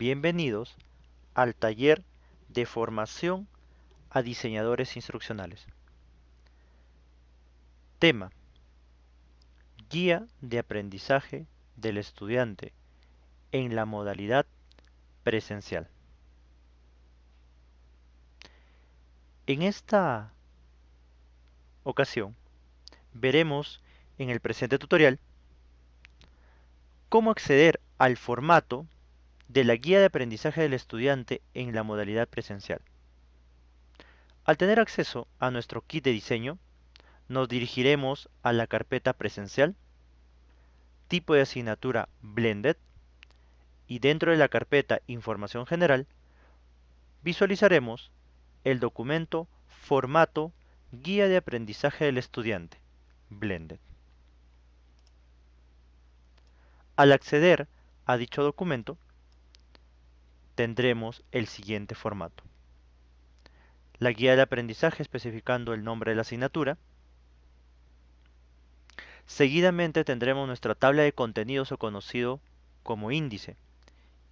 Bienvenidos al taller de formación a diseñadores instruccionales. Tema. Guía de aprendizaje del estudiante en la modalidad presencial. En esta ocasión veremos en el presente tutorial cómo acceder al formato de la guía de aprendizaje del estudiante en la modalidad presencial. Al tener acceso a nuestro kit de diseño, nos dirigiremos a la carpeta presencial, tipo de asignatura Blended, y dentro de la carpeta Información General, visualizaremos el documento Formato Guía de Aprendizaje del Estudiante, Blended. Al acceder a dicho documento, tendremos el siguiente formato. La guía de aprendizaje especificando el nombre de la asignatura. Seguidamente tendremos nuestra tabla de contenidos o conocido como índice.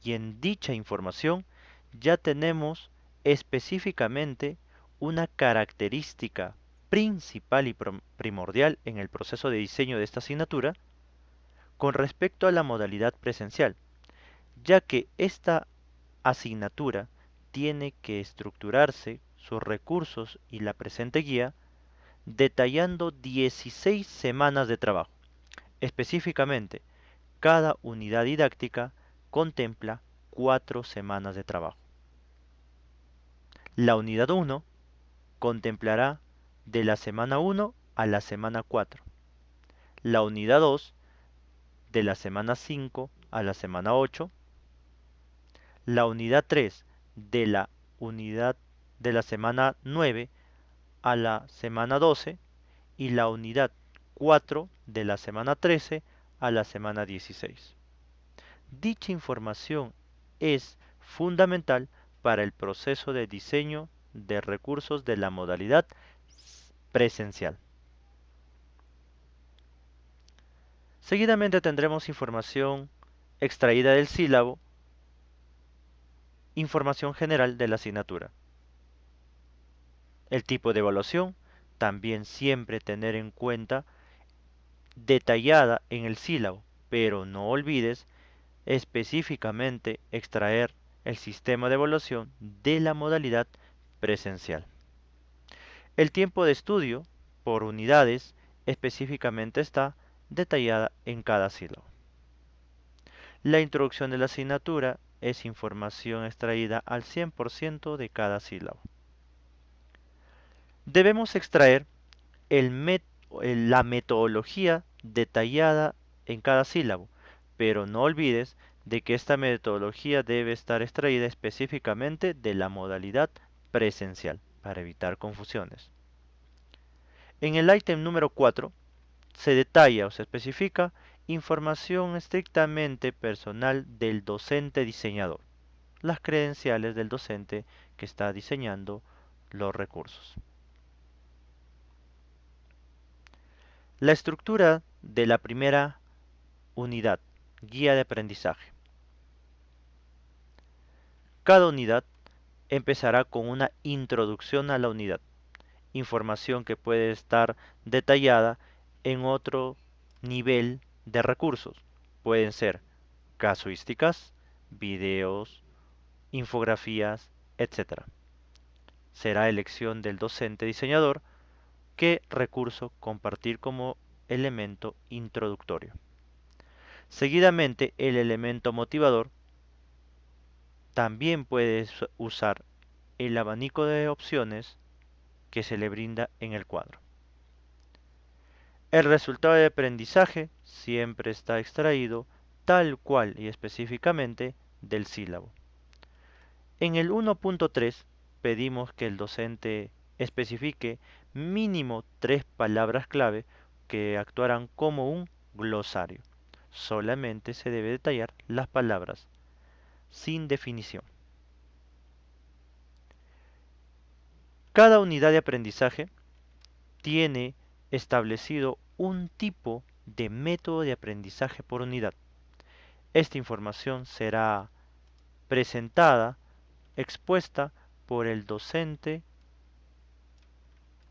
Y en dicha información ya tenemos específicamente una característica principal y primordial en el proceso de diseño de esta asignatura con respecto a la modalidad presencial, ya que esta asignatura tiene que estructurarse sus recursos y la presente guía detallando 16 semanas de trabajo. Específicamente, cada unidad didáctica contempla 4 semanas de trabajo. La unidad 1 contemplará de la semana 1 a la semana 4. La unidad 2 de la semana 5 a la semana 8 la unidad 3 de la unidad de la semana 9 a la semana 12 y la unidad 4 de la semana 13 a la semana 16. Dicha información es fundamental para el proceso de diseño de recursos de la modalidad presencial. Seguidamente tendremos información extraída del sílabo Información general de la asignatura. El tipo de evaluación, también siempre tener en cuenta detallada en el sílabo, pero no olvides específicamente extraer el sistema de evaluación de la modalidad presencial. El tiempo de estudio por unidades específicamente está detallada en cada sílabo. La introducción de la asignatura es información extraída al 100% de cada sílabo. Debemos extraer la metodología detallada en cada sílabo, pero no olvides de que esta metodología debe estar extraída específicamente de la modalidad presencial para evitar confusiones. En el ítem número 4 se detalla o se especifica Información estrictamente personal del docente diseñador. Las credenciales del docente que está diseñando los recursos. La estructura de la primera unidad, guía de aprendizaje. Cada unidad empezará con una introducción a la unidad, información que puede estar detallada en otro nivel de recursos. Pueden ser casuísticas, videos, infografías, etc. Será elección del docente diseñador qué recurso compartir como elemento introductorio. Seguidamente, el elemento motivador también puede usar el abanico de opciones que se le brinda en el cuadro. El resultado de aprendizaje siempre está extraído tal cual y específicamente del sílabo. En el 1.3 pedimos que el docente especifique mínimo tres palabras clave que actuarán como un glosario. Solamente se debe detallar las palabras, sin definición. Cada unidad de aprendizaje tiene establecido un tipo de método de aprendizaje por unidad. Esta información será presentada, expuesta por el docente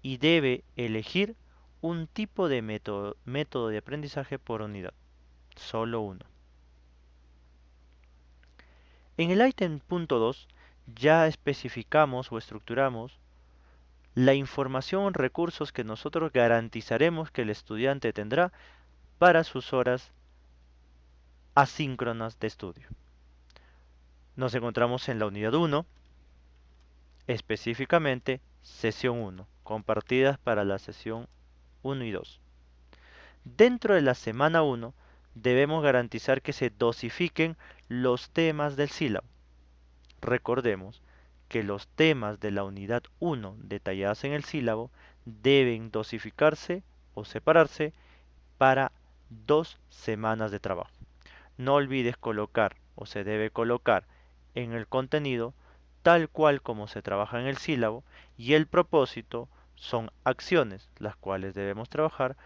y debe elegir un tipo de método, método de aprendizaje por unidad, solo uno. En el ítem punto 2 ya especificamos o estructuramos la información recursos que nosotros garantizaremos que el estudiante tendrá para sus horas asíncronas de estudio. Nos encontramos en la unidad 1, específicamente sesión 1, compartidas para la sesión 1 y 2. Dentro de la semana 1 debemos garantizar que se dosifiquen los temas del sílabo. Recordemos que los temas de la unidad 1 detalladas en el sílabo deben dosificarse o separarse para dos semanas de trabajo. No olvides colocar o se debe colocar en el contenido tal cual como se trabaja en el sílabo y el propósito son acciones las cuales debemos trabajar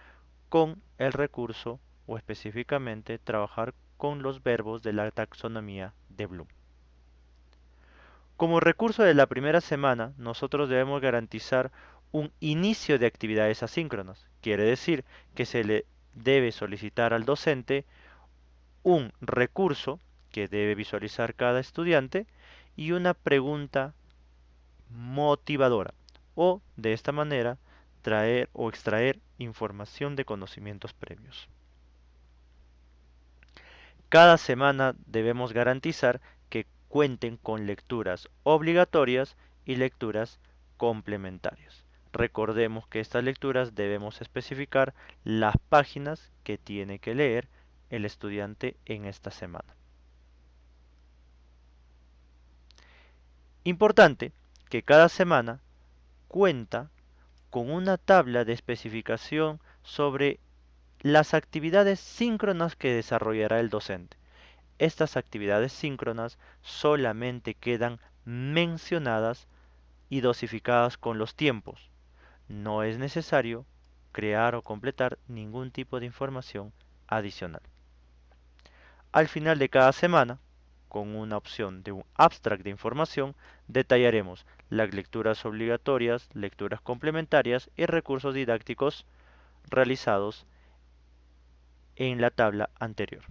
con el recurso o específicamente trabajar con los verbos de la taxonomía de Bloom. Como recurso de la primera semana, nosotros debemos garantizar un inicio de actividades asíncronas. Quiere decir que se le debe solicitar al docente un recurso que debe visualizar cada estudiante y una pregunta motivadora o de esta manera traer o extraer información de conocimientos previos. Cada semana debemos garantizar cuenten con lecturas obligatorias y lecturas complementarias. Recordemos que estas lecturas debemos especificar las páginas que tiene que leer el estudiante en esta semana. Importante que cada semana cuenta con una tabla de especificación sobre las actividades síncronas que desarrollará el docente. Estas actividades síncronas solamente quedan mencionadas y dosificadas con los tiempos. No es necesario crear o completar ningún tipo de información adicional. Al final de cada semana, con una opción de un abstract de información, detallaremos las lecturas obligatorias, lecturas complementarias y recursos didácticos realizados en la tabla anterior.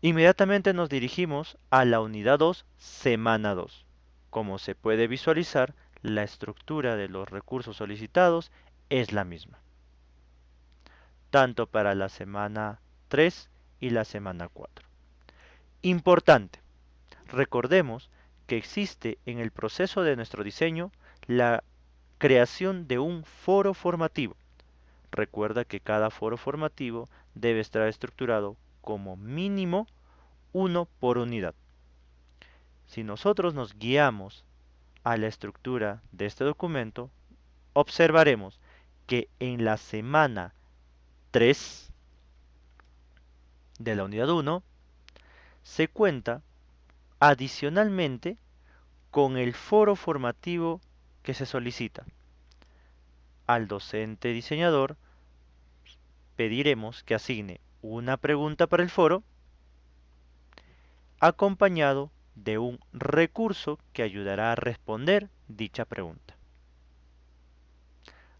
Inmediatamente nos dirigimos a la unidad 2, semana 2. Como se puede visualizar, la estructura de los recursos solicitados es la misma, tanto para la semana 3 y la semana 4. Importante, recordemos que existe en el proceso de nuestro diseño la creación de un foro formativo Recuerda que cada foro formativo debe estar estructurado como mínimo uno por unidad. Si nosotros nos guiamos a la estructura de este documento, observaremos que en la semana 3 de la unidad 1 se cuenta adicionalmente con el foro formativo que se solicita al docente diseñador pediremos que asigne una pregunta para el foro acompañado de un recurso que ayudará a responder dicha pregunta.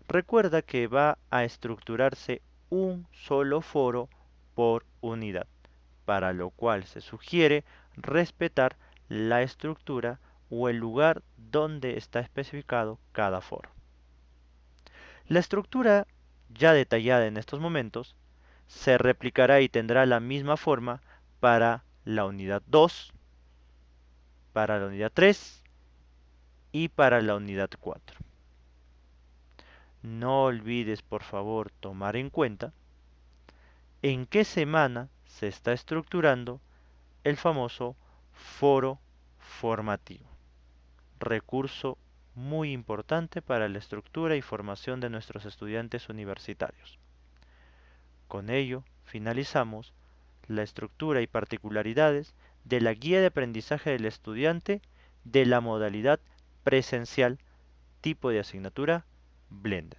Recuerda que va a estructurarse un solo foro por unidad, para lo cual se sugiere respetar la estructura o el lugar donde está especificado cada foro. La estructura ya detallada en estos momentos se replicará y tendrá la misma forma para la unidad 2, para la unidad 3 y para la unidad 4. No olvides por favor tomar en cuenta en qué semana se está estructurando el famoso foro formativo, recurso muy importante para la estructura y formación de nuestros estudiantes universitarios. Con ello, finalizamos la estructura y particularidades de la guía de aprendizaje del estudiante de la modalidad presencial tipo de asignatura Blended.